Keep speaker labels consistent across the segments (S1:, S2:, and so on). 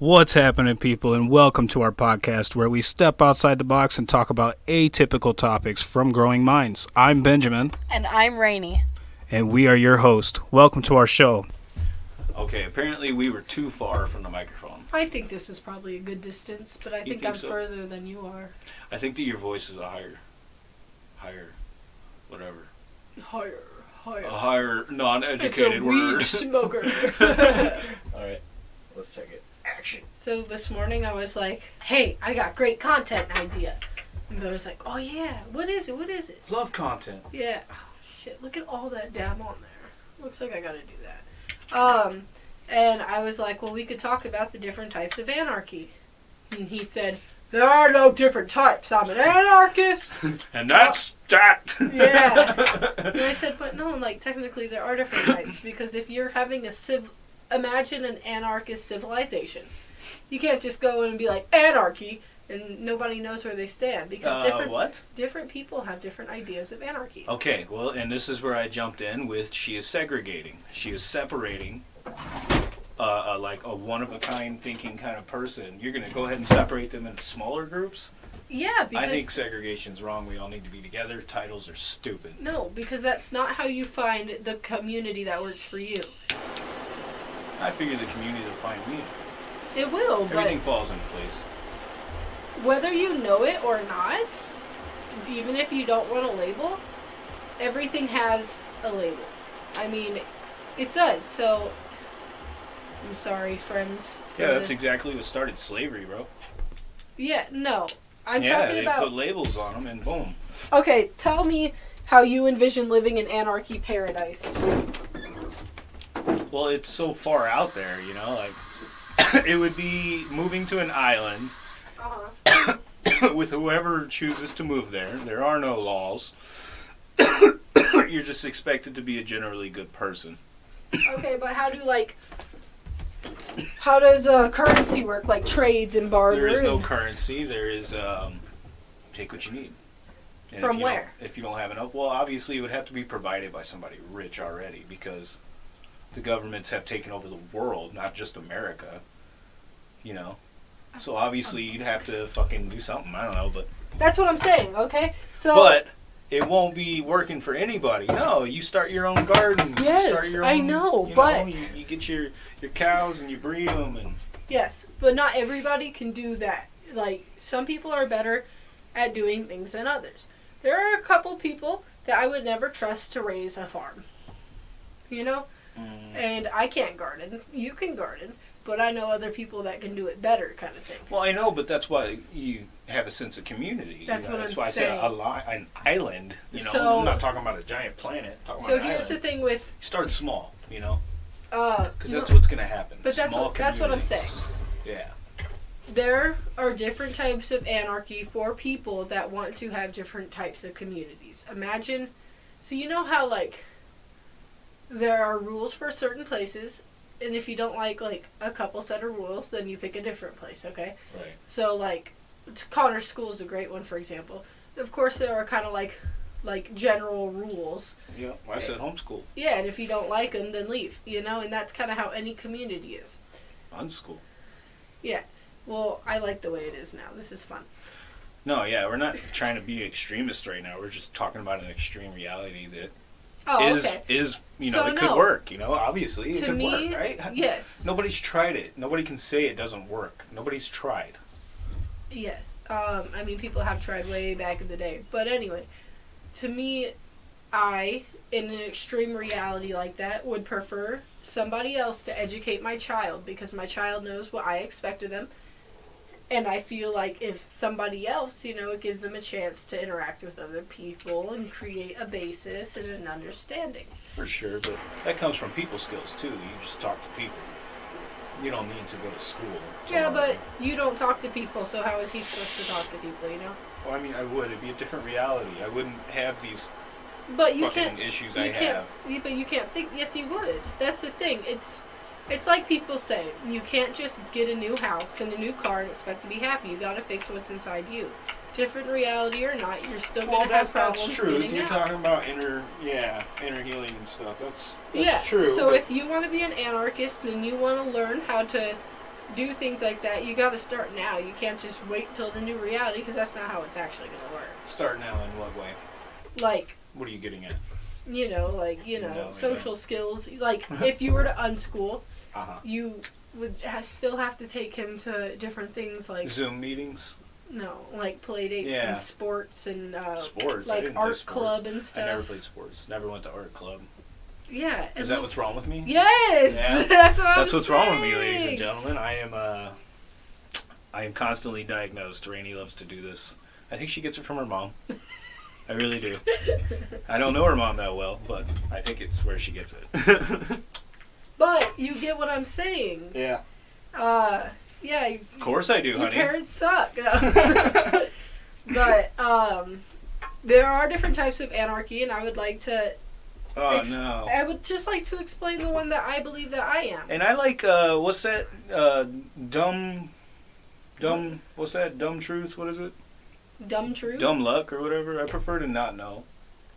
S1: What's happening, people, and welcome to our podcast where we step outside the box and talk about atypical topics from growing minds. I'm Benjamin,
S2: And I'm Rainy.
S1: and we are your host. Welcome to our show.
S3: Okay, apparently we were too far from the microphone.
S2: I think this is probably a good distance, but I think,
S3: think
S2: I'm
S3: so?
S2: further than you are.
S3: I think that your voice is a higher, higher, whatever,
S2: Higher, higher.
S3: a higher
S2: it's a
S3: non-educated
S2: weed
S3: word.
S2: smoker.
S3: All right, let's check it. Action.
S2: so this morning I was like, "Hey, I got great content idea." And I was like, "Oh yeah, what is it? What is it?"
S3: Love content.
S2: Yeah. Oh, shit, look at all that dab on there. Looks like I gotta do that. Um, and I was like, well, we could talk about the different types of anarchy. And he said, there are no different types. I'm an anarchist.
S3: And that's that.
S2: Yeah. And I said, but no, like, technically there are different types. Because if you're having a civ... Imagine an anarchist civilization. You can't just go in and be like, anarchy, and nobody knows where they stand. Because
S3: Uh,
S2: different
S3: what?
S2: different people have different ideas of anarchy.
S3: Okay, well, and this is where I jumped in with she is segregating. She is separating. Uh, uh, like a one of a kind thinking kind of person, you're gonna go ahead and separate them into smaller groups.
S2: Yeah, because...
S3: I think segregation's wrong. We all need to be together. Titles are stupid.
S2: No, because that's not how you find the community that works for you.
S3: I figure the community will find me.
S2: It will, but
S3: Everything falls into place.
S2: whether you know it or not, even if you don't want a label, everything has a label. I mean, it does. So, I'm sorry, friends.
S3: Yeah, that's
S2: this.
S3: exactly what started slavery, bro.
S2: Yeah, no. I'm
S3: yeah,
S2: talking
S3: they put labels on them and boom.
S2: Okay, tell me how you envision living in anarchy paradise.
S3: Well, it's so far out there, you know, like it would be moving to an island
S2: Uh-huh.
S3: with whoever chooses to move there. There are no laws. You're just expected to be a generally good person.
S2: Okay, but how do like how does uh, currency work? Like trades and barter?
S3: There is no currency. There is um, take what you need. And
S2: From
S3: if you
S2: where?
S3: If you don't have enough, well, obviously it would have to be provided by somebody rich already because the governments have taken over the world, not just America. You know, so obviously you'd have to fucking do something. I don't know, but
S2: That's what I'm saying. Okay, so
S3: but it won't be working for anybody. No, you start your own gardens.
S2: Yes,
S3: you start your
S2: I know,
S3: you
S2: but-
S3: you, you get your your cows and you breed them and
S2: yes, but not everybody can do that. Like some people are better at doing things than others. There are a couple people that I would never trust to raise a farm. You know,
S3: Mm.
S2: and I can't garden. You can garden, but I know other people that can do it better, kind of thing.
S3: Well, I know, but that's why you have a sense of community.
S2: That's
S3: you know?
S2: what
S3: that's
S2: I'm
S3: why I
S2: saying.
S3: said a li- an island. You know,
S2: So-
S3: I'm not talking about a giant planet. Talking
S2: So here's the thing with
S3: Start small, you know,
S2: uh,
S3: because that's what's going to happen.
S2: But that's what- that's what I'm
S3: saying. Yeah.
S2: there are different types of anarchy for people that want to have different types of communities. Imagine, so you know how like there are rules for certain places, and if you don't like like a couple set of rules, then you pick a different place. Okay,
S3: Right.
S2: so like Connor School is a great one, for example. Of course, there are kind of like like general rules.
S3: Yeah. Well, I said homeschool.
S2: Yeah, and if you don't like them, then leave. You know, and that's kind of how any community is.
S3: Unschool. Yeah.
S2: Well, I like the way it is now. This is fun.
S3: No, yeah, we're not trying to be extremists right now. We're just talking about an extreme reality that
S2: Oh,
S3: is
S2: okay.
S3: is you
S2: So
S3: know it could
S2: no.
S3: work. You know, obviously it could
S2: me,
S3: work, right?
S2: yes.
S3: Nobody's tried it. Nobody can say it doesn't work. Nobody's tried.
S2: Yes. Um, I mean, people have tried way back in the day. But anyway, to me, I, in an extreme reality like that, would prefer somebody else to educate my child because my child knows what I expect of them. And I feel like if somebody else, you know, it gives them a chance to interact with other people and create a basis and an understanding.
S3: For sure, but that comes from people skills too. You just talk to people. You don't need to go to school.
S2: Yeah, but you don't talk to people, so how is he supposed to talk to people, you know?
S3: well, I mean, I would. It'd be a different reality. I wouldn't have these
S2: But you
S3: fucking
S2: can't
S3: issues
S2: you
S3: I
S2: can't,
S3: have.
S2: but you can't think. Yes, you would. That's the thing. It's, it's like people say. You can't just get a new house and a new car and expect to be happy. You got to fix what's inside you. Different reality or not, you're still
S3: Well,
S2: gonna have problems
S3: that's true.
S2: getting
S3: You're
S2: out.
S3: talking about inner, yeah, inner healing and stuff. That's that's
S2: yeah.
S3: true.
S2: So if you want to be an anarchist and you want to learn how to do things like that, you got to start now. You can't just wait till the new reality because that's not how it's actually going to work.
S3: Start now in what way?
S2: Like,
S3: What are you getting at?
S2: you know, like, you know,
S3: No,
S2: social skills. Like, if you were to unschool,
S3: Uh huh.
S2: you would ha- still have to take him to different things like,
S3: Zoom meetings,
S2: no, like play dates
S3: Yeah.
S2: and sports and uh,
S3: sports. I
S2: like
S3: didn't play
S2: art
S3: sports.
S2: club and
S3: I never played sports. Never went to art club.
S2: Yeah.
S3: Is that
S2: look-
S3: what's wrong with me?
S2: Yes!
S3: Yeah.
S2: That's what I'm
S3: That's what's wrong with me, ladies and gentlemen. I am uh, I am constantly diagnosed. Rainey loves to do this. I think she gets it from her mom. I really do. I don't know her mom that well, but I think it's where she gets it.
S2: But you get what I'm saying.
S3: yeah.
S2: Uh, yeah, you-
S3: Of course I do,
S2: your
S3: honey.
S2: parents suck. but um, there are different types of anarchy, and I would like to.
S3: oh
S2: ex-
S3: no.
S2: I would just like to explain the one that I believe that I am.
S3: And I like uh, what's that? Uh, dumb, dumb. What's that? Dumb truth. What is it?
S2: Dumb truth.
S3: Dumb luck or whatever. I prefer to not know.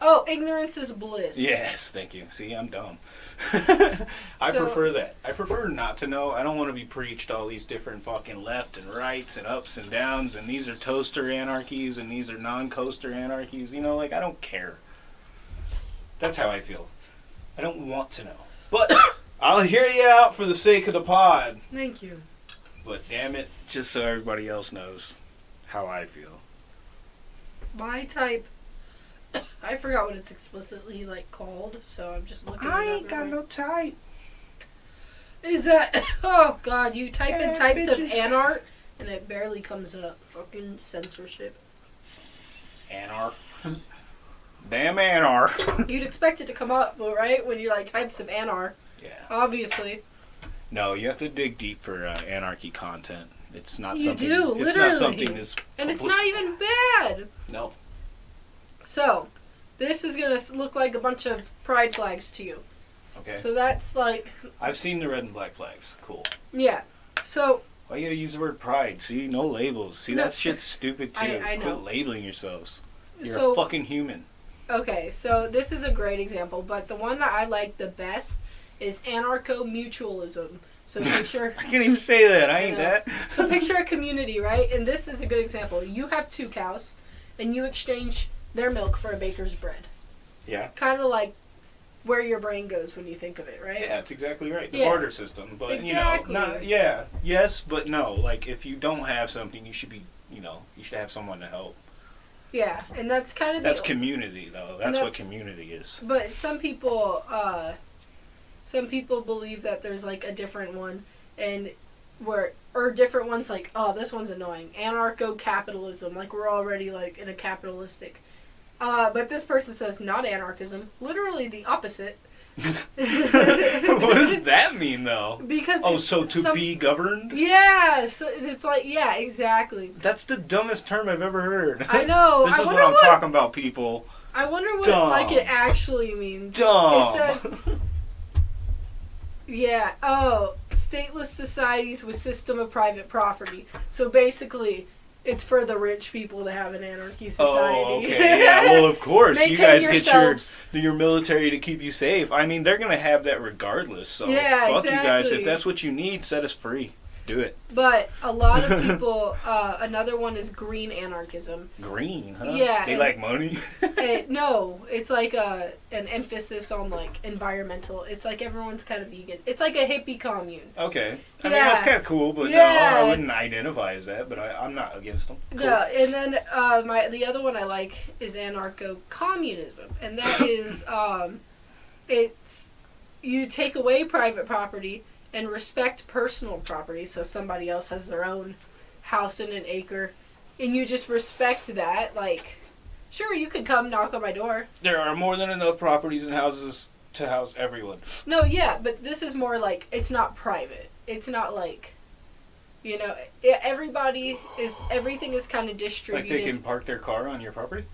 S2: Oh, ignorance is bliss.
S3: Yes, thank you. See, I'm dumb. I
S2: So-
S3: prefer that. I prefer not to know. I don't want to be preached all these different fucking left and rights and ups and downs and these are toaster anarchies and these are non-coaster anarchies. You know, like I don't care. That's how I feel. I don't want to know. But I'll hear you out for the sake of the pod.
S2: Thank you.
S3: But damn it, just so everybody else knows how I feel.
S2: My type. I forgot what it's explicitly like called, so I'm just looking. it up got no
S3: type.
S2: Is that? Oh God! You type in
S3: Yeah,
S2: types of
S3: bitches.
S2: anart, and it barely comes up. Fucking censorship.
S3: Anar. Damn Anar.
S2: You'd expect it to come up, right when you're like types of anar,
S3: yeah.
S2: obviously.
S3: No, you have to dig deep for uh, anarchy content. It's not
S2: You
S3: something.
S2: do,
S3: it's
S2: literally.
S3: not something that's.
S2: And it's not even bad.
S3: No.
S2: So, this is gonna look like a bunch of pride flags to you.
S3: Okay.
S2: So that's like,
S3: I've seen the red and black flags. Cool.
S2: yeah. So
S3: Why you gotta use the word pride? See, no labels. See,
S2: No.
S3: that shit's stupid too.
S2: I- I know.
S3: Quit labeling yourselves. You're
S2: so
S3: a fucking human.
S2: okay. So this is a great example, but the one that I like the best is anarcho mutualism. So picture.
S3: I can't even say that. I ain't
S2: know.
S3: that.
S2: So picture a community, right? And this is a good example. You have two cows, and you exchange their milk for a baker's bread.
S3: Yeah.
S2: Kind of like where your brain goes when you think of it, right?
S3: Yeah, that's exactly right. The
S2: Yeah.
S3: barter system, but
S2: Exactly.
S3: you know, not yeah, yes, but no. Like if you don't have something, you should be, you know, you should have someone to help.
S2: Yeah, and that's kind of
S3: That's community, though. That's, what community is.
S2: but some people, uh, some people believe that there's like a different one, and where or different ones like, oh, this one's annoying. Anarcho capitalism, like we're already like in a capitalistic. Uh, but this person says not anarchism, literally the opposite.
S3: what does that mean, though?
S2: Because
S3: Oh, so to
S2: some-
S3: be governed?
S2: Yeah, so it's like yeah, exactly.
S3: That's the dumbest term I've ever heard.
S2: I know.
S3: this
S2: I
S3: is what I'm
S2: what,
S3: talking about, people.
S2: I wonder what
S3: Dumb.
S2: like it actually means.
S3: Dumb.
S2: It says Yeah. Oh, stateless societies with system of private property. So basically, it's for the rich people to have an anarchy oh, society.
S3: Oh, okay. Yeah, well, of course. you guys
S2: yourselves.
S3: get your your military to keep you safe. I mean, they're going to have that regardless. So,
S2: Yeah,
S3: fuck you guys. If that's what you need, set us free. Do it.
S2: But a lot of people. Uh, another one is green anarchism.
S3: Green, huh?
S2: Yeah,
S3: They
S2: and-
S3: like money?
S2: It, no, it's like a an emphasis on like environmental. It's like everyone's kind of vegan. It's like a hippie commune.
S3: okay. I mean,
S2: Yeah.
S3: that's kind of cool, but no,
S2: Yeah.
S3: I wouldn't identify as that, but I, I'm not against them. Cool.
S2: Yeah, and then uh, my the other one I like is anarcho communism, and that is um, it's you take away private property and respect personal property. So somebody else has their own house and an acre, and you just respect that. Like, sure, you could come knock on my door.
S3: There are more than enough properties and houses to house everyone.
S2: No, yeah, but this is more like it's not private. It's not like. You know, everybody is everything is kind of distributed.
S3: Like they can park their car on your property?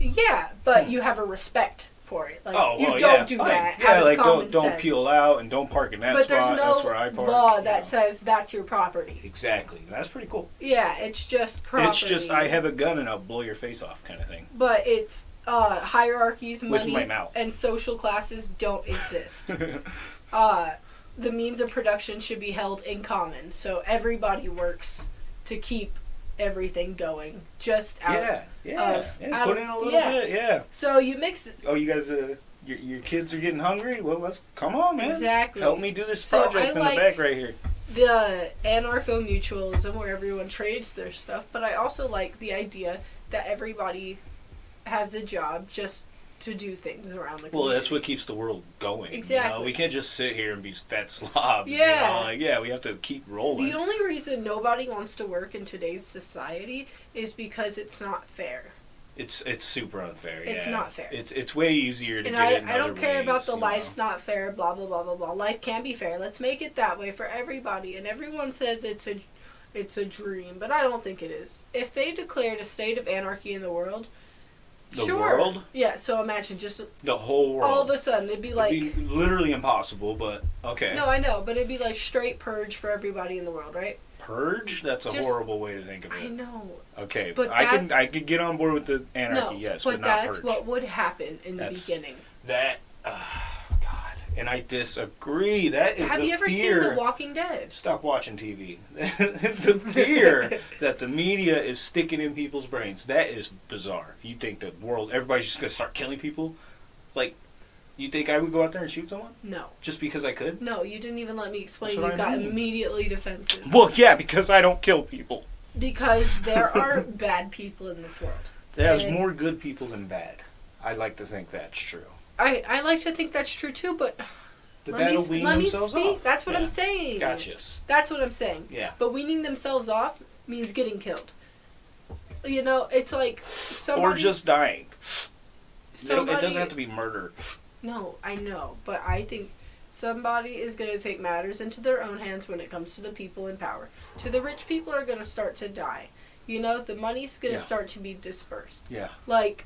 S2: Yeah, but hmm. you have a respect for it. Like
S3: oh, well,
S2: you don't
S3: yeah,
S2: do that.
S3: Yeah, like don't don't
S2: sense.
S3: peel out and don't park in that
S2: But
S3: spot.
S2: there's no
S3: That's where I park.
S2: law that
S3: know.
S2: says that's your property.
S3: Exactly. That's pretty cool.
S2: Yeah, it's just property.
S3: It's just I have a gun and I'll blow your face off kind of thing.
S2: But it's uh, hierarchies, money, and social classes don't exist. uh, the means of production should be held in common. So everybody works to keep everything going. Just out.
S3: Yeah, yeah,
S2: of-
S3: yeah. Put
S2: of-
S3: in a little
S2: yeah.
S3: bit, yeah.
S2: So you mix it
S3: Oh, you guys, uh, your, your kids are getting hungry. Well, let's come on, man.
S2: exactly.
S3: Help me do this
S2: So
S3: project
S2: I
S3: in
S2: like-
S3: the back right here.
S2: the anarcho mutualism where everyone trades their stuff, but I also like the idea that everybody has a job just to do things around the
S3: Well, that's what keeps the world going. You know?
S2: Exactly.
S3: We can't just sit here and be fat slobs.
S2: Yeah.
S3: You know? Like, yeah, we have to keep rolling.
S2: The only reason nobody wants to work in today's society is because it's not fair.
S3: It's it's super unfair.
S2: It's
S3: yeah.
S2: not fair.
S3: It's it's way easier to
S2: And
S3: get
S2: I, I don't care about the life's
S3: know?
S2: not fair, blah blah blah blah blah. Life can be fair. Let's make it that way for everybody. And everyone says it's a it's a dream, but I don't think it is. If they declared a state of anarchy in the world,
S3: The
S2: sure.
S3: world?
S2: Yeah, so imagine just
S3: The whole world.
S2: all of a sudden it'd be like
S3: It'd be literally impossible, but okay.
S2: No, I know, but it'd be like straight purge for everybody in the world, right?
S3: Purge? That's a
S2: Just-
S3: horrible way to think of it.
S2: I know.
S3: Okay,
S2: But
S3: I can I could get on board with the anarchy,
S2: no,
S3: yes,
S2: but,
S3: but, not
S2: that's
S3: purge.
S2: what would happen in the
S3: That's-
S2: beginning.
S3: That, uh, and I disagree. That is
S2: Have you ever
S3: fear.
S2: seen The Walking Dead?
S3: Stop watching TV. the fear that the media is sticking in people's brains. That is bizarre. You think the world, everybody's just gonna start killing people? Like, you think I would go out there and shoot someone
S2: No.
S3: just because I could?
S2: No, you didn't even let me explain. You
S3: I
S2: got
S3: mean.
S2: immediately defensive.
S3: Well, yeah, because I don't kill people.
S2: Because there are bad people in this world.
S3: There's
S2: And-
S3: more good people than bad. I like to think that's true.
S2: I, I like to think that's true too, but
S3: The
S2: let me,
S3: wean
S2: let me speak.
S3: off.
S2: That's what
S3: Yeah.
S2: I'm saying.
S3: Gotcha.
S2: That's what I'm saying.
S3: Yeah.
S2: But weaning themselves off means getting killed. You know, it's like
S3: Or just dying. It
S2: somebody,
S3: it doesn't have to be murder.
S2: No, I know, but I think somebody is going to take matters into their own hands when it comes to the people in power. To the rich people are going to start to die. You know, the money's going to
S3: Yeah.
S2: start to be dispersed.
S3: Yeah.
S2: Like,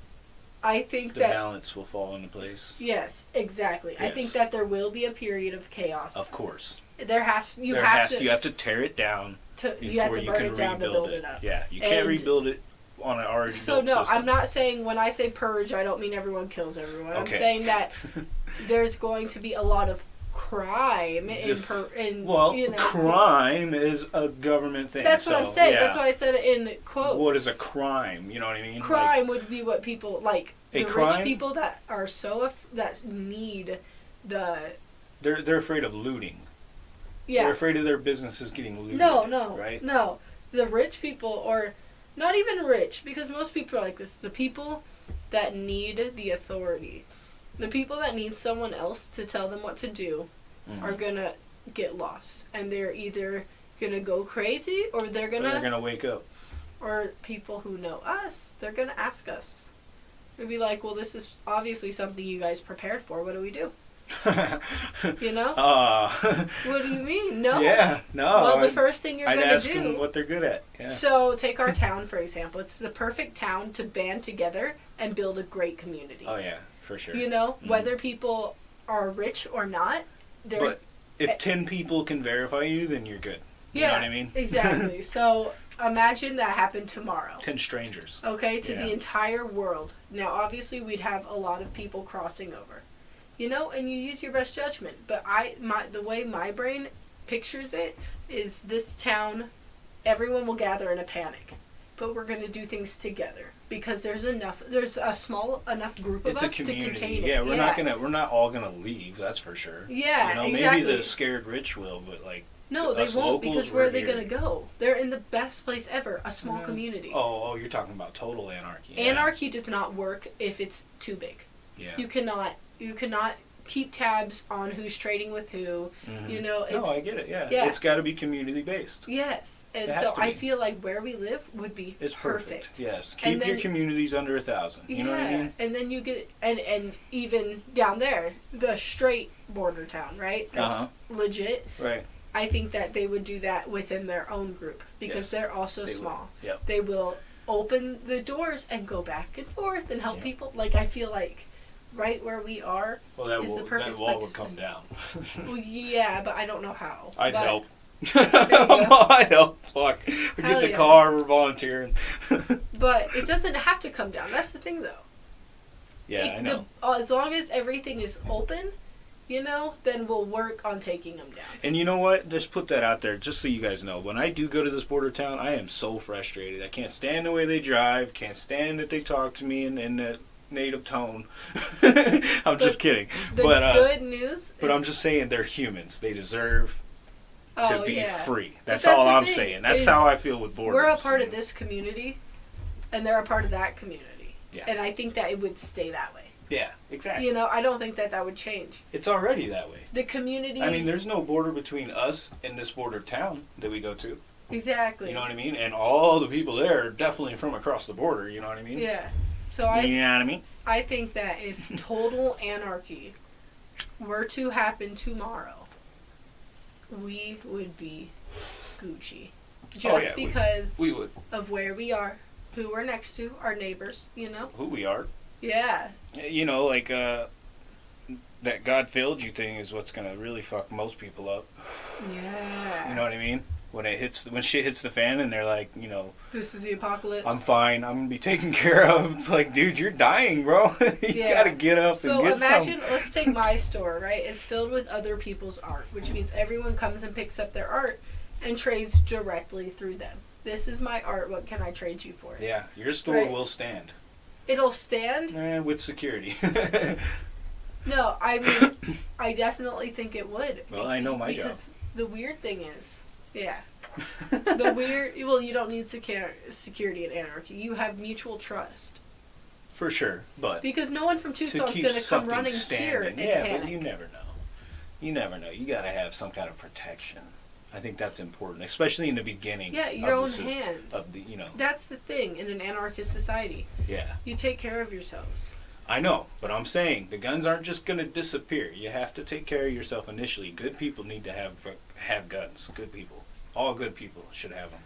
S2: I think that
S3: The
S2: that
S3: balance will fall into place.
S2: yes, exactly. I think that there will be a period of chaos.
S3: Of course.
S2: There has you
S3: there
S2: have
S3: has
S2: to,
S3: you have to tear it down
S2: to
S3: before
S2: you have to burn
S3: can
S2: it down to
S3: rebuild
S2: build it up.
S3: Yeah, you can't
S2: And-
S3: rebuild it on an already
S2: So no,
S3: system.
S2: I'm not saying when I say purge, I don't mean everyone kills everyone. I'm saying that there's going to be a lot of crime in per, in
S3: Well,
S2: you know
S3: crime is a government thing.
S2: That's what I'm saying.
S3: yeah.
S2: That's why I said it in quotes.
S3: What is a crime? You know what I mean? Like,
S2: crime would be what people like
S3: A
S2: the
S3: crime?
S2: rich people that are so that need the
S3: they're they're afraid of looting.
S2: yeah
S3: They're afraid of their businesses getting looted.
S2: no no
S3: Right.
S2: no the rich people or not even rich because most people are like this the people that need the authority the people that need someone else to tell them what to do
S3: Mhm.
S2: are gonna get lost and they're either gonna go crazy or they're gonna
S3: they're gonna wake up.
S2: or people who know us, they're gonna ask us. We'd be like, "Well, this is obviously something you guys prepared for. What do we do?" You know?
S3: uh,
S2: what do you mean? No.
S3: Yeah, no.
S2: well, the
S3: I'd-
S2: first thing you're
S3: I'd
S2: gonna
S3: ask
S2: do.
S3: them what they're good at. Yeah.
S2: So take our town for example. It's the perfect town to band together and build a great community.
S3: Oh yeah, for sure.
S2: You know,
S3: Mhm.
S2: whether people are rich or not, they're
S3: But if ten people can verify you, then you're good. You
S2: yeah,
S3: know what I mean?
S2: exactly. so imagine that happened tomorrow.
S3: Ten strangers.
S2: okay, to
S3: Yeah.
S2: the entire world. Now, obviously, we'd have a lot of people crossing over, you know, and you use your best judgment. But I, my, the way my brain pictures it is this town, everyone will gather in a panic, but we're going to do things together because there's enough. There's a small enough group of
S3: It's a
S2: us to contain it.
S3: Yeah, we're not gonna we're not all gonna leave. That's for sure.
S2: Yeah,
S3: you know,
S2: exactly.
S3: maybe the scared rich will, but like,
S2: No, they won't because where
S3: we're
S2: they going to go? They're in the best place ever, a small
S3: Yeah.
S2: community.
S3: oh, oh, you're talking about total anarchy. Yeah.
S2: Anarchy does not work if it's too big.
S3: Yeah.
S2: you cannot you cannot keep tabs on who's trading with who
S3: Mhm.
S2: you know it's
S3: no, I get it. Yeah,
S2: yeah.
S3: it's got to be community based.
S2: yes and
S3: It has
S2: so
S3: to
S2: i feel like where we live would be
S3: It's perfect. Yes,
S2: And
S3: keep your communities under a thousand. You
S2: yeah
S3: know what I mean?
S2: and then you get and and even down there the straight border town right that's
S3: Uh-huh.
S2: legit
S3: Right.
S2: i think that they would do that within their own group because
S3: Yes,
S2: they're also
S3: they will.
S2: small
S3: Yep.
S2: they will open the doors and go back and forth and help
S3: Yeah.
S2: people like i feel like right where we are
S3: Well, that
S2: It's
S3: wall,
S2: the perfect
S3: that wall
S2: place
S3: would
S2: to
S3: come
S2: s-
S3: down.
S2: well yeah but i don't know how
S3: I'd
S2: But-
S3: help. I'd help. Fuck.
S2: Hell
S3: get the
S2: yeah.
S3: car. We're volunteering.
S2: But it doesn't have to come down. That's the thing, though.
S3: yeah,
S2: It-
S3: I know.
S2: the- uh, as long as everything is open, you know, then we'll work on taking them down.
S3: And you know what? Just put that out there, just so you guys know. When I do go to this border town, I am so frustrated. I can't stand the way they drive. Can't stand that they talk to me and in that native tone. I'm just kidding. But uh,
S2: good news.
S3: but I'm just saying they're humans. They deserve
S2: oh,
S3: to be
S2: yeah.
S3: free. That's,
S2: that's
S3: all I'm saying. That's how I feel with borders.
S2: We're a part of this community, and they're a part of that community.
S3: Yeah.
S2: And I think that it would stay that way.
S3: Yeah, exactly.
S2: You know, I don't think that that would change.
S3: It's already that way.
S2: The community.
S3: I mean, there's no border between us and this border town that we go to.
S2: exactly.
S3: You know what I mean? And all the people there are definitely from across the border. You know what I mean?
S2: Yeah. So I
S3: You know what I mean?
S2: I think that if total anarchy were to happen tomorrow, we would be Gucci. Just
S3: Oh, yeah, we-
S2: because
S3: We would.
S2: of where we are, who we're next to, our neighbors, you know?
S3: Who we are.
S2: Yeah.
S3: You know, like uh, that God failed you thing is what's gonna really fuck most people up.
S2: Yeah.
S3: You know what I mean? When it hits, when shit hits the fan, and they're like, you know,
S2: This is the apocalypse.
S3: I'm fine. I'm gonna be taken care of. It's like, dude, you're dying, bro. you
S2: Yeah.
S3: gotta get up
S2: So
S3: and get
S2: imagine,
S3: some.
S2: let's take my store, right? It's filled with other people's art, which means everyone comes and picks up their art and trades directly through them. This is my art. What can I trade you for?
S3: Yeah, your store
S2: Right.
S3: will stand
S2: It'll stand.
S3: eh, with security.
S2: No, I mean, I definitely think it would.
S3: Well, I know my job.
S2: the weird thing is, yeah, the weird. Well, you don't need secur- security and anarchy. You have mutual trust
S3: For sure, but
S2: because no one from
S3: to
S2: Tucson's going to come running
S3: standing,
S2: here and
S3: yeah,
S2: panic.
S3: but you never know. You never know. You gotta have some kind of protection. I think that's important, especially in the beginning.
S2: yeah, your own
S3: sys-
S2: hands.
S3: Of the, you know,
S2: That's the thing in an anarchist society.
S3: yeah.
S2: You take care of yourselves.
S3: I know, but I'm saying the guns aren't just going to disappear. You have to take care of yourself initially. Good people need to have have guns. Good people, all good people should have them.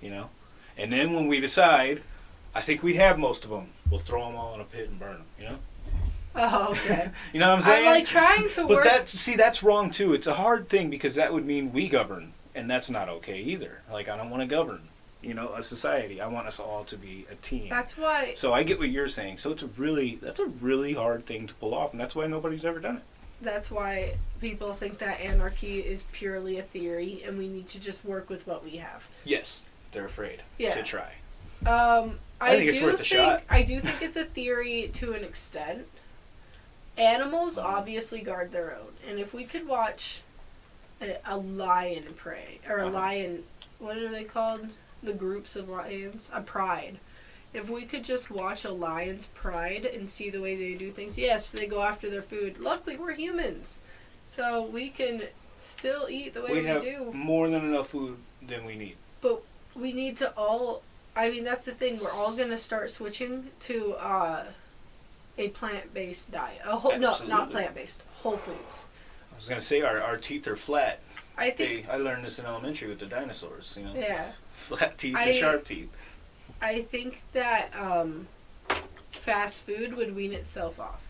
S3: You know, and then when we decide, I think we have most of them. We'll throw them all in a pit and burn them. You know,
S2: Oh, okay.
S3: you know what I'm saying?
S2: I'm like trying to
S3: but
S2: work.
S3: that see, that's wrong too. It's a hard thing because that would mean we govern, and that's not okay either. Like I don't want to govern. You know, a society. I want us all to be a team.
S2: That's why.
S3: So I get what you're saying. So it's a really that's a really hard thing to pull off, and that's why nobody's ever done it.
S2: That's why people think that anarchy is purely a theory, and we need to just work with what we have.
S3: Yes, they're afraid
S2: Yeah.
S3: to try.
S2: Um, I,
S3: I think it's
S2: do
S3: worth a
S2: think
S3: shot.
S2: I do think it's a theory to an extent. Animals
S3: Uh-huh.
S2: obviously guard their own, and if we could watch a, a lion prey or a
S3: Uh-huh.
S2: lion, what are they called? The groups of lions, a pride. If we could just watch a lion's pride and see the way they do things, yes, they go after their food. Luckily, we're humans, so we can still eat the way
S3: we
S2: we,
S3: have
S2: do.
S3: more than enough food than we need.
S2: But we need to all i mean that's the thing we're all going to start switching to uh, a plant-based diet a whole no not plant-based whole foods
S3: I was gonna say our, our teeth are flat.
S2: I think
S3: They, I learned this in elementary with the dinosaurs. You know,
S2: yeah
S3: flat teeth
S2: I-
S3: and sharp teeth.
S2: i think that um, fast food would wean itself off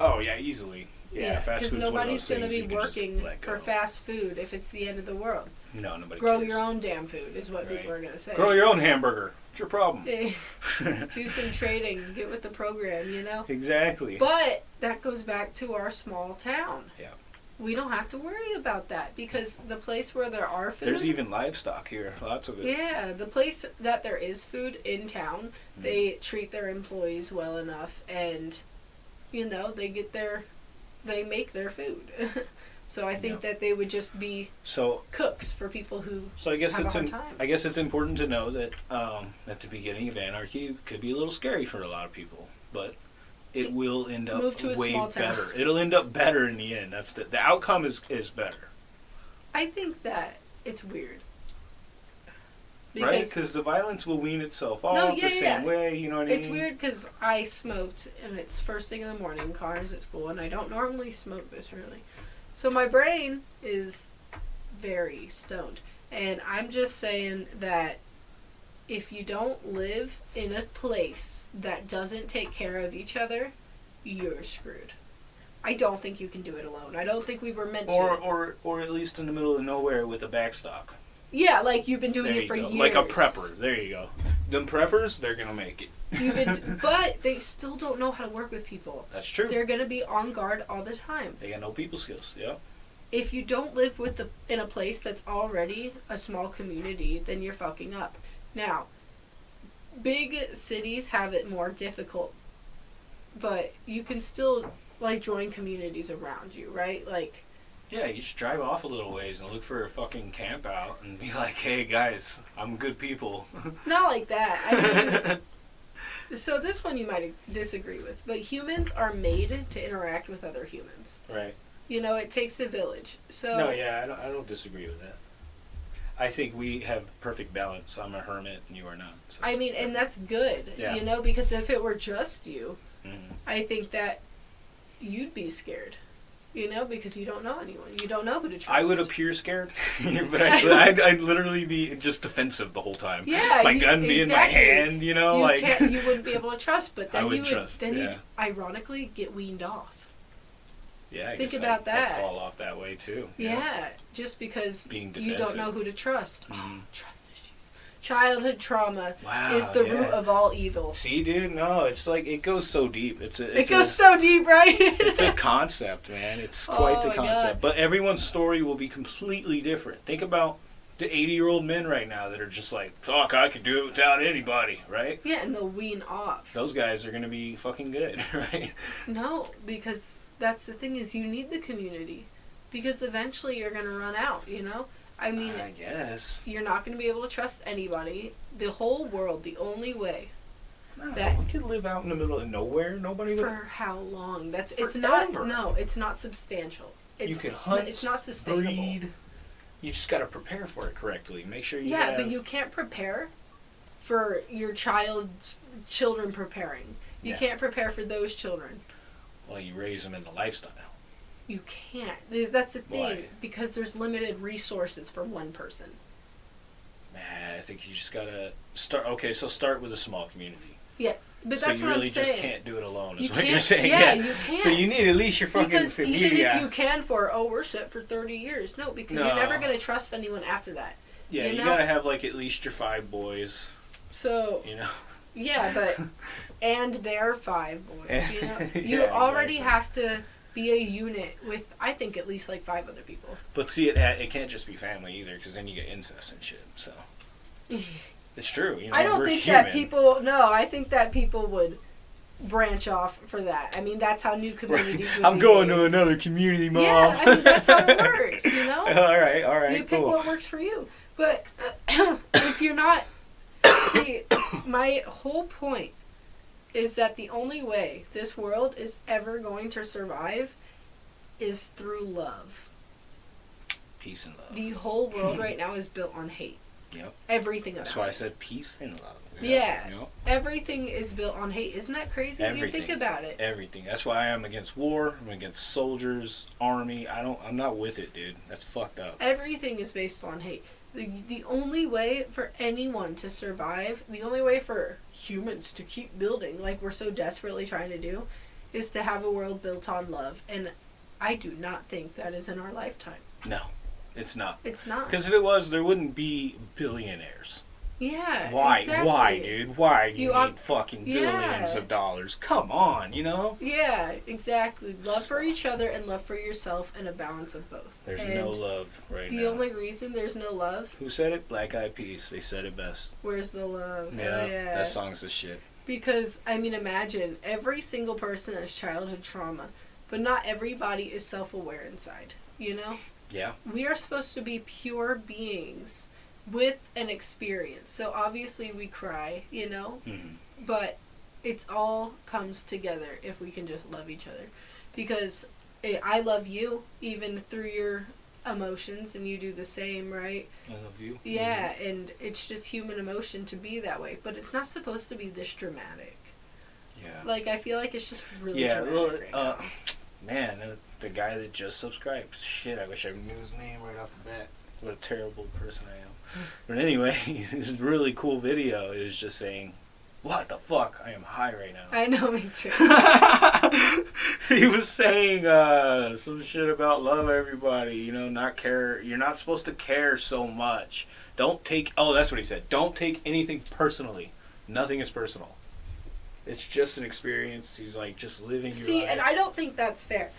S3: Oh yeah, easily. Yeah, fast food's one of
S2: nobody's going to be
S3: you can just
S2: working for fast food if it's the end of the world
S3: No, nobody
S2: grow
S3: cares.
S2: your own damn food is what
S3: Right.
S2: people are going to say
S3: Grow your own hamburger. It's your problem?
S2: Do some trading get with the program you know
S3: exactly.
S2: But that goes back to our small town.
S3: Yeah.
S2: We don't have to worry about that because the place where there are food.
S3: There's even livestock here. Lots of it.
S2: yeah, the place that there is food in town,
S3: Mm-hmm.
S2: they treat their employees well enough, and you know they get their, they make their food. so I think
S3: Yeah.
S2: that they would just be
S3: So
S2: cooks for people who.
S3: So I guess it's in. I guess it's important to know that um, at the beginning of anarchy could be a little scary for a lot of people, but it will end up
S2: Move to a
S3: way
S2: small town.
S3: better. It'll end up better in the end. That's the the outcome is is better,
S2: I think that it's weird.
S3: right? Because the violence will wean itself off
S2: No,
S3: the same
S2: yeah.
S3: way. You know what I mean?
S2: It's
S3: mean?
S2: weird because I smoked and it's first thing in the morning, cars at school, and I don't normally smoke this early. So my brain is very stoned. And I'm just saying that if you don't live in a place that doesn't take care of each other, you're screwed. I don't think you can do it alone. I don't think we were meant
S3: Or
S2: to.
S3: or or at least in the middle of nowhere with a backstock.
S2: Yeah, like you've been doing
S3: there
S2: it for
S3: go.
S2: years.
S3: Like a prepper. There you go. Them preppers, they're gonna make it.
S2: You've been, but they still don't know how to work with people.
S3: That's true.
S2: They're gonna be on guard all the time.
S3: they got no people skills. Yeah.
S2: If you don't live with the in a place that's already a small community, then you're fucking up. Now, big cities have it more difficult, but you can still like join communities around you, right? Like
S3: Yeah, you just drive off a little ways and look for a fucking camp out and be like, hey guys, I'm good people.
S2: Not like that. I mean, so this one you might disagree with, but humans are made to interact with other humans.
S3: right.
S2: You know, it takes a village. So
S3: No, yeah, I don't, I don't disagree with that. I think we have perfect balance. I'm a hermit and you are not. So
S2: I mean, and that's good.
S3: Yeah.
S2: You know, because if it were just you,
S3: Mhm.
S2: I think that you'd be scared. You know, because you don't know anyone. You don't know who to trust.
S3: I would appear scared, but I'd, I'd, I'd literally be just defensive the whole time.
S2: Yeah,
S3: my
S2: you-
S3: gun be in my hand, you know,
S2: you
S3: like
S2: can't, you wouldn't be able to trust, but
S3: I
S2: then
S3: would
S2: you would
S3: trust,
S2: then
S3: yeah.
S2: you'd ironically get weaned off.
S3: Yeah. I
S2: think about
S3: I'd,
S2: that.
S3: I'd fall off that way too.
S2: Yeah, just because
S3: Being
S2: you don't know who to trust.
S3: Mhm.
S2: Trust issues. Childhood trauma
S3: Wow,
S2: is the
S3: yeah.
S2: root of all evil.
S3: See, dude, no, it's like it goes so deep. It's a,
S2: It goes
S3: a,
S2: so deep, right?
S3: it's a concept, man. It's quite
S2: Oh
S3: the concept. But everyone's story will be completely different. Think about the 80 year old men right now that are just like, fuck, I could do it without anybody, right?
S2: yeah, and they'll wean off.
S3: Those guys are going to be fucking good, right?
S2: No, because that's the thing is you need the community, because eventually you're gonna run out. You know, I mean,
S3: I guess.
S2: you're not gonna be able to trust anybody. The whole world, the only way
S3: No,
S2: That-
S3: we could live out in the middle of nowhere. Nobody would.
S2: for how long? That's it's not. No, it's not substantial. It's,
S3: you could hunt,
S2: It's not sustainable.
S3: breed. You just got to prepare for it correctly. Make sure you
S2: Yeah,
S3: have,
S2: but you can't prepare for your child's children preparing. You
S3: Yeah.
S2: can't prepare for those children.
S3: Well, you raise them in the lifestyle.
S2: You can't. That's the thing
S3: Why?
S2: because there's limited resources for one person.
S3: Man, I think you just gotta start. Okay, so start with a small community. Yeah.
S2: But
S3: so
S2: that's
S3: you
S2: what
S3: really
S2: I'm saying.
S3: just can't do it alone. Is
S2: You
S3: what you're saying?
S2: yeah, you can't.
S3: So you need at least your fucking
S2: because even if you can for oh we're for 30 years no because
S3: No.
S2: you're never going to trust anyone after that
S3: yeah,
S2: you
S3: you, gotta have like at least your five boys.
S2: so
S3: You know.
S2: Yeah but and their five boys you know you
S3: Yeah,
S2: already
S3: exactly.
S2: have to be a unit with i think at least like five other people
S3: But see, it ha- it can't just be family either, because then you get incest and shit. So it's true. You know,
S2: i don't think
S3: human.
S2: that people no i think that people would branch off for that i mean that's how new communities would
S3: I'm going to another community, mom.
S2: yeah i mean that's how it works you know
S3: all right, all right,
S2: you pick
S3: cool.
S2: what works for you. But uh, if you're not, see, my whole point is that the only way this world is ever going to survive is through love.
S3: Peace and love.
S2: The whole world right now is built on hate.
S3: Yep.
S2: Everything about
S3: That's why I said peace and love.
S2: Yeah.
S3: Yep.
S2: Everything is built on hate. Isn't that crazy? When you think about it.
S3: Everything. That's why I am against war. I'm against soldiers, army. I don't. I'm not with it, dude. That's fucked up.
S2: Everything is based on hate. The, the only way for anyone to survive, the only way for humans to keep building, like we're so desperately trying to do, is to have a world built on love. And I do not think that is in our lifetime.
S3: No, it's not.
S2: It's not.
S3: Because if it was, there wouldn't be billionaires.
S2: Yeah.
S3: Why?
S2: exactly.
S3: Why, dude? Why do you,
S2: You
S3: need fucking
S2: Yeah.
S3: billions of dollars? Come on, you know.
S2: Yeah, exactly. Love for each other and love for yourself and a balance of both.
S3: There's
S2: and
S3: no love right
S2: The
S3: now.
S2: The only reason there's no love,
S3: Who said it? Black Eyed Peas. They said it best.
S2: where's the love?
S3: Yeah,
S2: Oh, yeah.
S3: that song's the shit.
S2: Because, I mean, imagine every single person has childhood trauma, but not everybody is self aware inside. You know?
S3: Yeah.
S2: We are supposed to be pure beings with an experience. So obviously we cry, you know?
S3: hmm
S2: But it's all comes together if we can just love each other. Because eh, I love you even through your emotions, and you do the same, right?
S3: I love you.
S2: Yeah, and it's just human emotion to be that way. But it's not supposed to be this dramatic.
S3: Yeah.
S2: Like I feel like it's just really
S3: Yeah,
S2: dramatic
S3: well,
S2: right
S3: uh. Man, the guy that just subscribed. Shit, I wish I knew his name right off the bat. What a terrible person I am. But anyway, this really cool video is just saying, "What the fuck? I am high right now."
S2: I know me too.
S3: he was saying uh, some shit about love everybody, you know, not care. You're not supposed to care so much. Don't take. Oh, that's what he said. Don't take anything personally. Nothing is personal. It's just an experience. He's like just living your
S2: See,
S3: life.
S2: and I don't think that's fair.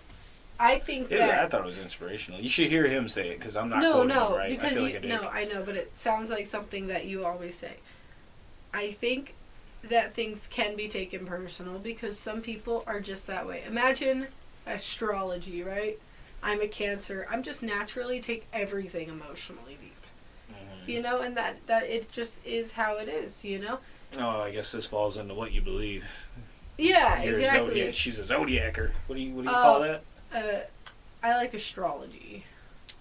S2: I think
S3: Yeah, I thought it was inspirational. You should hear him say it because I'm not
S2: no, no,
S3: him right. I
S2: because
S3: feel
S2: you,
S3: like
S2: no, I know, but it sounds like something that you always say. I think that things can be taken personal because some people are just that way. Imagine astrology, right? I'm a Cancer. I'm just naturally take everything emotionally deep.
S3: Mhm.
S2: You know, and that that it just is how it is. You know.
S3: Oh, I guess this falls into what you believe.
S2: Yeah,
S3: You're
S2: exactly.
S3: zodiac. She's a zodiacer. What do you what do you call that?
S2: Uh, I like astrology.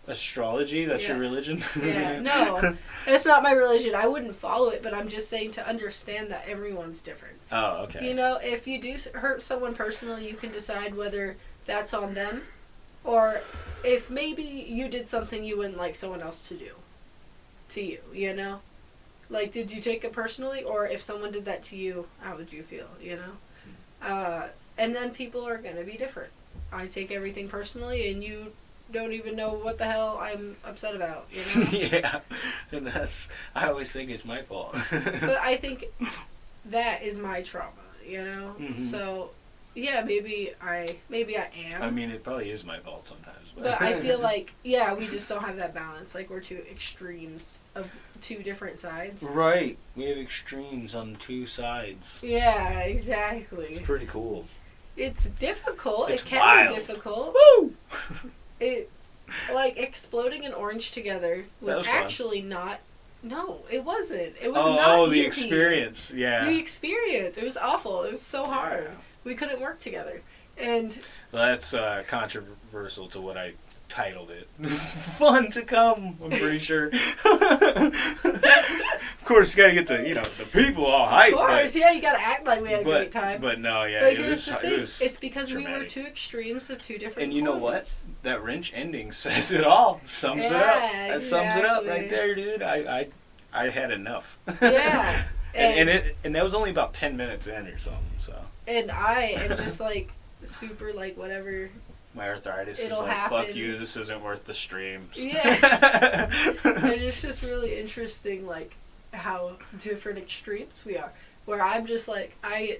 S3: Astrology? That's your religion?
S2: Yeah, no, it's not my religion. I wouldn't follow it, but I'm just saying to understand that everyone's different.
S3: Oh, okay.
S2: You know, if you do hurt someone personally, you can decide whether that's on them, or if maybe you did something you wouldn't like someone else to do, to you. You know, like did you take it personally, or if someone did that to you, how would you feel? You know, uh, and then people are gonna be different. I take everything personally, and you don't even know what the hell I'm upset about. You know.
S3: yeah, and that's. I always think it's my fault.
S2: but I think that is my trauma, you know.
S3: Mhm.
S2: So, yeah, maybe I maybe I am,
S3: I mean, it probably is my fault sometimes.
S2: but I feel like yeah, we just don't have that balance. Like we're two extremes of two different sides.
S3: Right, we have extremes on two sides.
S2: Yeah, exactly.
S3: It's pretty cool.
S2: It's difficult.
S3: It's
S2: it can
S3: wild.
S2: be difficult.
S3: Woo!
S2: It like exploding an orange together was,
S3: was fun.
S2: actually not. No, it wasn't. It was
S3: Oh,
S2: not
S3: oh, the
S2: easy.
S3: experience. Yeah.
S2: The experience. It was awful. It was so hard.
S3: Yeah.
S2: We couldn't work together. And
S3: Well, that's uh, controversial to what I titled it. Fun to come, I'm pretty sure. of course, you gotta get the you know the people all hyped.
S2: of course, yeah, you gotta act like we had a
S3: but,
S2: great time.
S3: But no, yeah,
S2: But
S3: it was, it was
S2: it's because we were two extremes of two different.
S3: And you know what? That wrench ending says it all. Sums it up.
S2: Yeah,
S3: That sums it up right there, dude. I I, I had enough.
S2: Yeah,
S3: and, and it and that was only about ten minutes in or something. So
S2: and I am just like super like whatever.
S3: My arthritis is
S2: It'll
S3: like, fuck you. This isn't worth the streams.
S2: Yeah. and it's just really interesting, like how different extremes we are. Where I'm just like I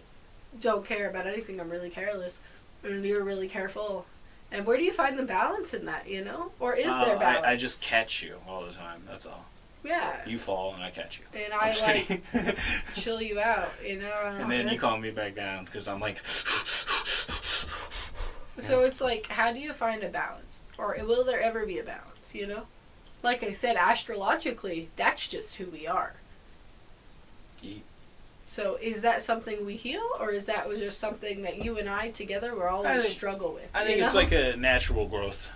S2: don't care about anything. I'm really careless, and you're really careful. And where do you find the balance in that? You know, or is
S3: Oh,
S2: there balance?
S3: I, I just catch you all the time. That's all.
S2: yeah.
S3: You fall and I catch you.
S2: and I like chill you out, you know.
S3: and then you calm me back down because I'm like,
S2: So it's like, how do you find a balance, or will there ever be a balance? You know, like I said, astrologically, that's just who we are.
S3: Ye-
S2: So is that something we heal, or is that was just something that you and I together always
S3: think-
S2: struggle with?
S3: I think it's
S2: know?
S3: like a natural growth.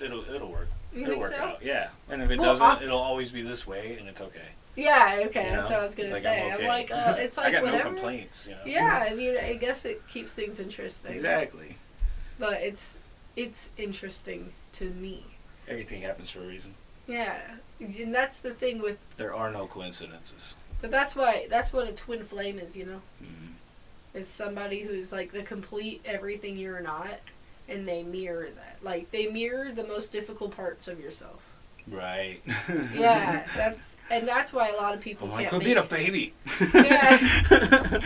S3: It'll it'll work.
S2: You
S3: it'll
S2: think
S3: work
S2: so?
S3: out. Yeah. And if it
S2: Well,
S3: doesn't,
S2: I-
S3: it'll always be this way, and it's okay.
S2: Yeah, okay,
S3: you
S2: that's what I was gonna
S3: Like,
S2: say. I'm,
S3: okay.
S2: like, uh, it's like
S3: I got
S2: whatever.
S3: no complaints. You know.
S2: Yeah, I mean, I guess it keeps things interesting.
S3: Exactly.
S2: But it's it's interesting to me.
S3: Everything happens for a reason.
S2: Yeah, and that's the thing with.
S3: There are no coincidences.
S2: But that's why that's what a twin flame is. You know,
S3: Mhm.
S2: is somebody who's like the complete everything you're not, and they mirror that. Like they mirror the most difficult parts of yourself.
S3: Right.
S2: Yeah, that's and that's why a lot of people
S3: I'm like,
S2: can't
S3: quit being a baby.
S2: Yeah.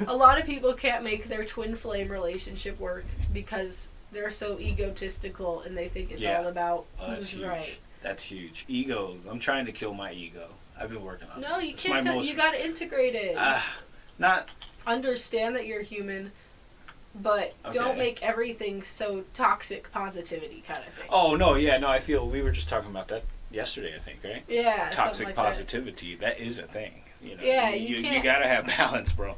S2: a lot of people can't make their twin flame relationship work because they're so egotistical and they think it's
S3: Yeah.
S2: all about
S3: Oh, that's
S2: who's
S3: huge.
S2: right.
S3: That's huge. Ego. I'm trying to kill my ego. I've been working on it.
S2: No, you
S3: It's
S2: can't.
S3: most-
S2: You got to integrate it.
S3: Ah, not.
S2: Understand that you're human, but
S3: Okay.
S2: don't make everything so toxic positivity kind of thing.
S3: Oh no, yeah, no. I feel we were just talking about that yesterday. I think right.
S2: yeah,
S3: Toxic
S2: like
S3: positivity. that is a thing. You know.
S2: Yeah,
S3: You,
S2: you
S3: you, gotta have balance, bro.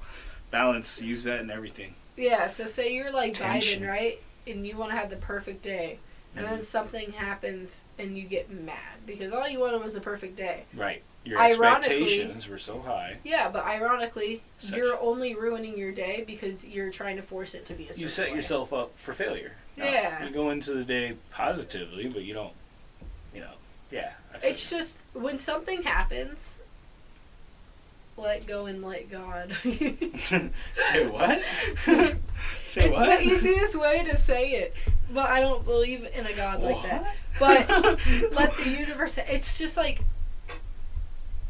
S3: Balance. Use that in everything.
S2: Yeah. So say you're like
S3: Tension.
S2: Biden, right? And you want to have the perfect day, and then
S3: Mhm.
S2: something happens and you get mad because all you wanted was a perfect day.
S3: Right. Your expectations were so high.
S2: Yeah, but ironically,
S3: Such-
S2: you're only ruining your day because you're trying to force it to be a certain
S3: You set
S2: way.
S3: yourself up for failure.
S2: Yeah.
S3: You go into the day positively, but you don't. You know. Yeah.
S2: It's just when something happens, let go and let God.
S3: Say what? Say
S2: it's
S3: what?
S2: the easiest way to say it, but I don't believe in a God like that. But let the universe. It's just like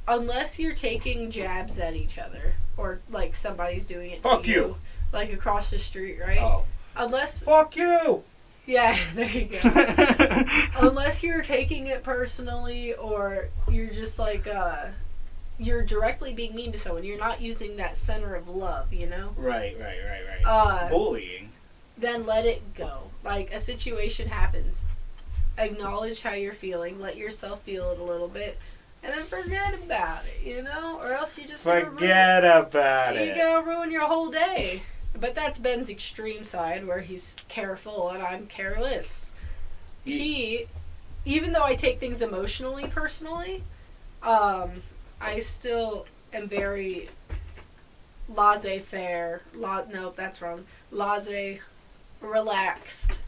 S2: unless you're taking jabs at each other or like somebody's doing it
S3: Fuck
S2: to
S3: you.
S2: you, like across the street, right?
S3: Oh,
S2: Unless
S3: fuck you!
S2: yeah, there you go. unless you're taking it personally or you're just like uh you're directly being mean to someone. You're not using that center of love, you know?
S3: right, right, right, right.
S2: Uh
S3: Bullying.
S2: then let it go. Like a situation happens. Acknowledge how you're feeling, let yourself feel it a little bit, and then forget about it, you know? Or else you just gonna ruin-
S3: Forget about
S2: you
S3: it.
S2: gonna ruin your whole day. But that's Ben's extreme side where he's careful and I'm careless. He, even though I take things emotionally, personally, um, I still am very laissez faire. La- no, that's wrong. Laissez relaxed.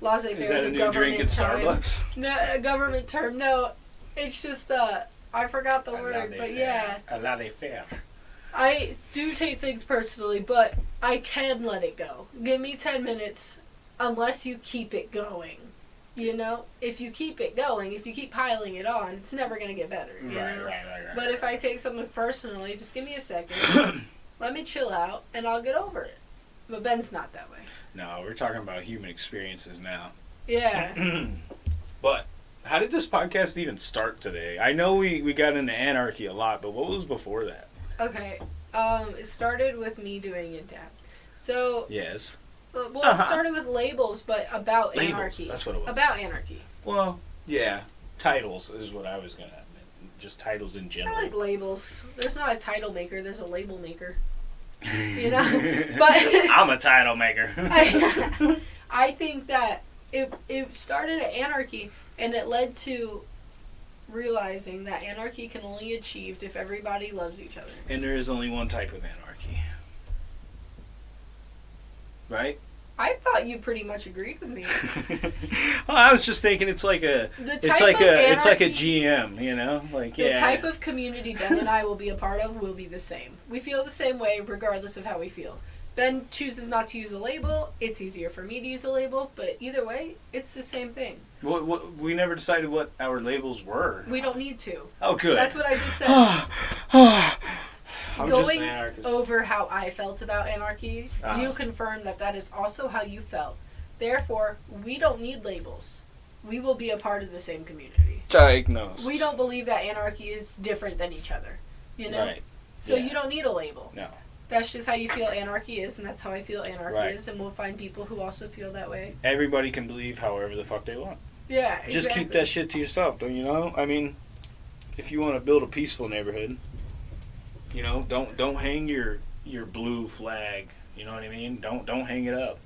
S2: Laissez
S3: Is
S2: faire
S3: that
S2: is
S3: a
S2: a
S3: new drink
S2: government
S3: at. Starbucks?
S2: No, a government term. No, it's just uh, I forgot the word, but yeah.
S3: A laissez faire.
S2: I do take things personally, but I can let it go. Give me 10 minutes unless you keep it going. You know? If you keep it going, if you keep piling it on, it's never going to get better. You
S3: Right,
S2: know?
S3: right, right, right.
S2: But if I take something personally, just give me a second. let me chill out, and I'll get over it. But Ben's not that way.
S3: no, we're talking about human experiences now.
S2: Yeah.
S3: But how did this podcast even start today? I know we, we got into anarchy a lot, but what was before that?
S2: okay. Um, it started with me doing it dab. So,
S3: Yes.
S2: uh, well,
S3: Uh-huh.
S2: it started with labels, but about
S3: Labels,
S2: anarchy.
S3: that's what it was.
S2: About anarchy.
S3: Well, yeah. Titles is what I was gonna. Just titles in
S2: I
S3: general.
S2: like labels. There's not a title maker. There's a label maker. You know, but
S3: I'm a title maker.
S2: I, I think that it it started at anarchy, and it led to realizing that anarchy can only be achieved if everybody loves each other.
S3: and there is only one type of anarchy. Right?
S2: I thought you pretty much agreed with me.
S3: well, I was just thinking it's like a it's like a it's like a GM, you know? Like yeah.
S2: The
S3: yeah.
S2: type of community Ben and I will be a part of will be the same. We feel the same way regardless of how we feel. Ben chooses not to use a label. It's easier for me to use a label, but either way, it's the same thing.
S3: What, what, we never decided what our labels were.
S2: We don't need to.
S3: Oh, good.
S2: That's what I just said.
S3: I'm
S2: Going over how I felt about anarchy,
S3: Ah.
S2: you confirmed that that is also how you felt. Therefore, we don't need labels. We will be a part of the same community.
S3: Diagnosed.
S2: We don't believe that anarchy is different than each other. You know?
S3: Right.
S2: So
S3: yeah.
S2: you don't need a label.
S3: No.
S2: That's just how you feel anarchy is, and that's how I feel anarchy
S3: Right.
S2: is, and we'll find people who also feel that way.
S3: Everybody can believe however the fuck they want.
S2: Yeah,
S3: Just keep that shit to yourself, don't you know? I mean, if you want to build a peaceful neighborhood, you know, don't don't hang your your blue flag. You know what I mean? Don't don't hang it up.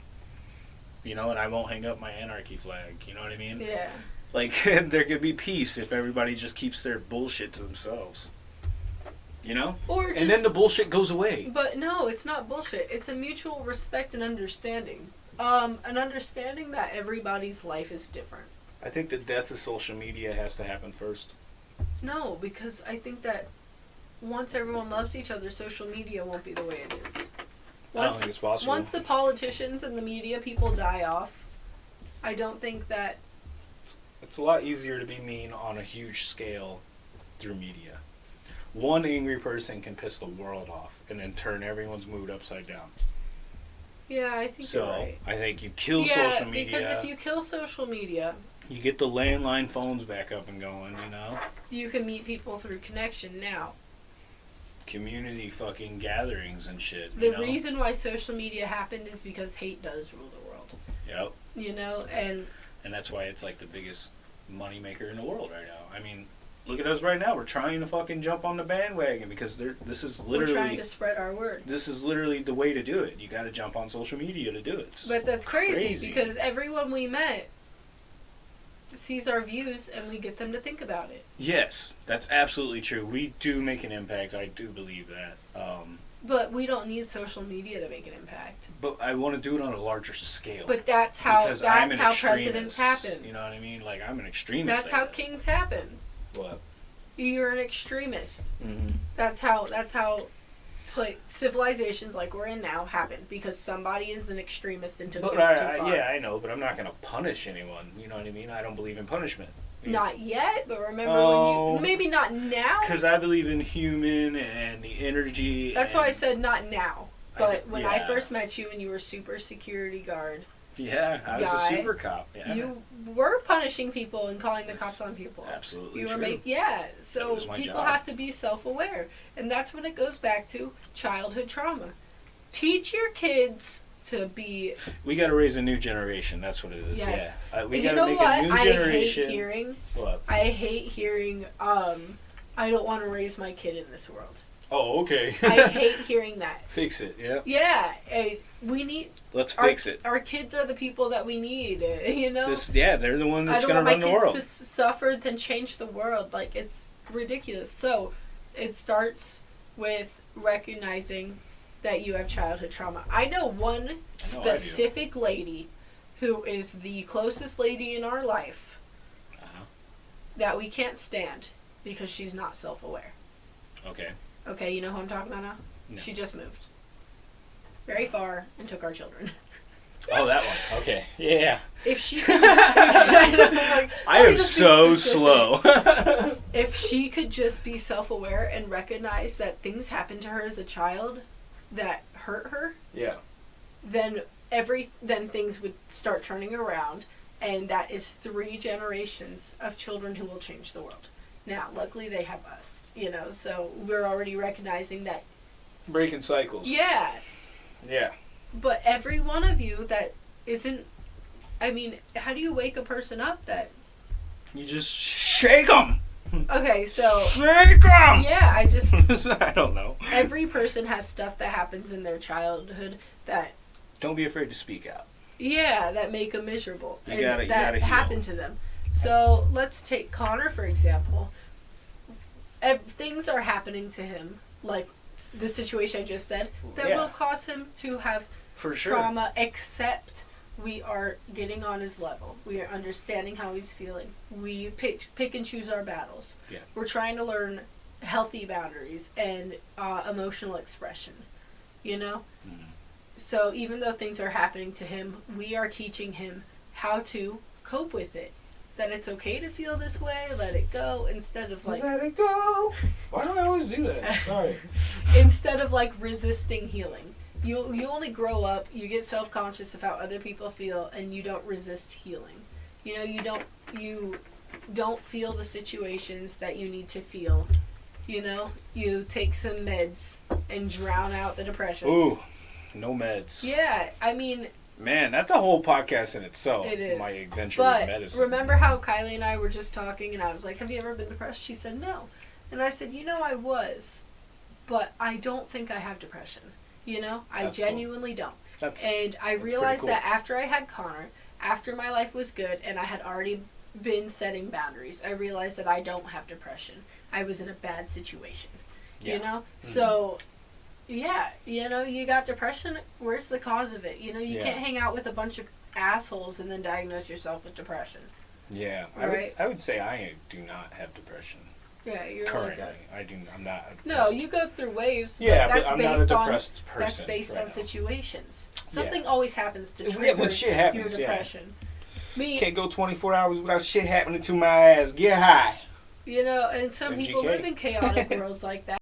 S3: You know, and I won't hang up my anarchy flag. You know what I mean?
S2: Yeah.
S3: Like there could be peace if everybody just keeps their bullshit to themselves. You know?
S2: Or just
S3: and then the bullshit goes away.
S2: But no, it's not bullshit. It's a mutual respect and understanding. Um, an understanding that everybody's life is different.
S3: I think the death of social media has to happen first.
S2: No, because I think that once everyone loves each other, social media won't be the way it is.
S3: I don't
S2: Once,
S3: think it's possible.
S2: once the politicians and the media people die off, I don't think that.
S3: It's a lot easier to be mean on a huge scale through media. One angry person can piss the world off and then turn everyone's mood upside down.
S2: Yeah, I think
S3: So
S2: right.
S3: I think you kill
S2: yeah,
S3: social media.
S2: because if you kill social media,
S3: you get the landline phones back up and going, you know?
S2: you can meet people through connection now.
S3: Community fucking gatherings and shit.
S2: The
S3: you know?
S2: reason why social media happened is because hate does rule the world.
S3: Yep.
S2: You know, and
S3: And that's why it's like the biggest moneymaker in the world right now. I mean, look at us right now. We're trying to fucking jump on the bandwagon because this is literally
S2: We're trying to spread our word.
S3: this is literally the way to do it. You got to jump on social media to do it. It's
S2: But that's crazy,
S3: crazy.
S2: because everyone we met sees our views and we get them to think about it.
S3: Yes, that's absolutely true. We do make an impact. I do believe that. Um,
S2: But we don't need social media to make an impact.
S3: but I want to do it on a larger scale.
S2: But that's how that's how
S3: extremist.
S2: presidents happen.
S3: You know what I mean? Like I'm an extremist.
S2: That's how kings happen.
S3: What?
S2: You're an extremist.
S3: Mm-hmm.
S2: That's how that's how like, civilizations like we're in now happen because somebody is an extremist and took
S3: But
S2: things too
S3: I, I, yeah, I know, but I'm not going to punish anyone. You know what I mean? I don't believe in punishment.
S2: Not yet, but remember
S3: Oh.
S2: when you maybe not now.
S3: Because I believe in human and the energy.
S2: That's why I said not now. But
S3: get-
S2: when I first met you and you were super security guard,
S3: Yeah, I was
S2: guy,
S3: a super cop. Yeah.
S2: you were punishing people and calling the
S3: That's
S2: cops on people.
S3: Absolutely
S2: You were
S3: true.
S2: make yeah. So people
S3: job.
S2: have to be self aware, and that's when it goes back to childhood trauma. Teach your kids to be.
S3: we got to raise a new generation. That's what it is.
S2: Yes.
S3: Yeah. Uh, we got
S2: you
S3: to
S2: know
S3: make
S2: what?
S3: a new
S2: I
S3: generation.
S2: hate hearing.
S3: What?
S2: I hate hearing. Um, I don't want to raise my kid in this world.
S3: Oh, okay.
S2: I hate hearing that.
S3: Fix it. Yeah.
S2: Yeah, eh, we need
S3: Let's
S2: our,
S3: fix it.
S2: Our kids are the people that we need. You know.
S3: This, yeah, they're the one that's going to run the world.
S2: I don't want my kids to suffer then change the world. Like it's ridiculous. So it starts with recognizing that you have childhood trauma. I know one
S3: do.
S2: specific lady who is the closest lady in our life
S3: Uh-huh.
S2: that we can't stand because she's not self-aware.
S3: Okay.
S2: Okay, you know who I'm talking about now?
S3: No.
S2: She just moved very far and took our children.
S3: Oh, that one. Okay. Yeah.
S2: If she could, I don't like,
S3: I am so slow.
S2: if she could just be self-aware and recognize that things happened to her as a child that hurt her,
S3: yeah.
S2: then every then things would start turning around and that is three generations of children who will change the world. Now, luckily they have us, you know, so we're already recognizing that
S3: Breaking cycles.
S2: yeah,
S3: Yeah.
S2: but every one of you that isn't I mean, how do you wake a person up that
S3: You just shake them.
S2: Okay, so
S3: Shake them.
S2: yeah, I just
S3: I don't know.
S2: every person has stuff that happens in their childhood that
S3: Don't be afraid to speak out.
S2: yeah that make them miserable
S3: You
S2: and
S3: gotta- you
S2: that
S3: gotta heal.
S2: happened to them so let's take connor for example things are happening to him like the situation i just said that
S3: Yeah.
S2: will cause him to have
S3: For sure.
S2: trauma except we are getting on his level we are understanding how he's feeling we pick pick and choose our battles
S3: Yeah.
S2: we're trying to learn healthy boundaries and uh, emotional expression you know
S3: Mhm.
S2: so even though things are happening to him we are teaching him how to cope with it that it's okay to feel this way let it go instead of like
S3: Let it go. Why do I always do that? Sorry.
S2: instead of like resisting healing. You you only grow up, you get self conscious of how other people feel, and you don't resist healing. You know, you don't you don't feel the situations that you need to feel. You know, you take some meds and drown out the depression.
S3: Ooh, no meds.
S2: Yeah, I mean,
S3: Man, that's a whole podcast in itself.
S2: It is.
S3: My adventure with medicine.
S2: remember how Kylie and I were just talking, and I was like, "Have you ever been depressed?" She said, "No," and I said, "You know, I was, but I don't think I have depression. You know, I
S3: That's cool.
S2: genuinely don't."
S3: That's
S2: And I
S3: pretty
S2: realized
S3: cool.
S2: that after I had Connor, after my life was good and I had already been setting boundaries, I realized that I don't have depression. I was in a bad situation.
S3: Yeah.
S2: You know?
S3: Mhm.
S2: So yeah, you know, you got depression, where's the cause of it? You know, you
S3: Yeah.
S2: can't hang out with a bunch of assholes and then diagnose yourself with depression.
S3: yeah. I would,
S2: Right.
S3: I would say I do not have depression
S2: Yeah, you're
S3: currently.
S2: a,
S3: I do. I'm not.
S2: No, you go through waves, but
S3: Yeah,
S2: that's
S3: but I'm
S2: based
S3: not a
S2: on
S3: depressed person.
S2: that's based
S3: right
S2: on situations. Something
S3: Yeah.
S2: always happens to
S3: Yeah,
S2: trigger
S3: when shit
S2: your
S3: happens, yeah.
S2: depression. Me,
S3: Can't go 24 hours without shit happening to my ass. Get high.
S2: You know, and some people live in chaotic worlds like that.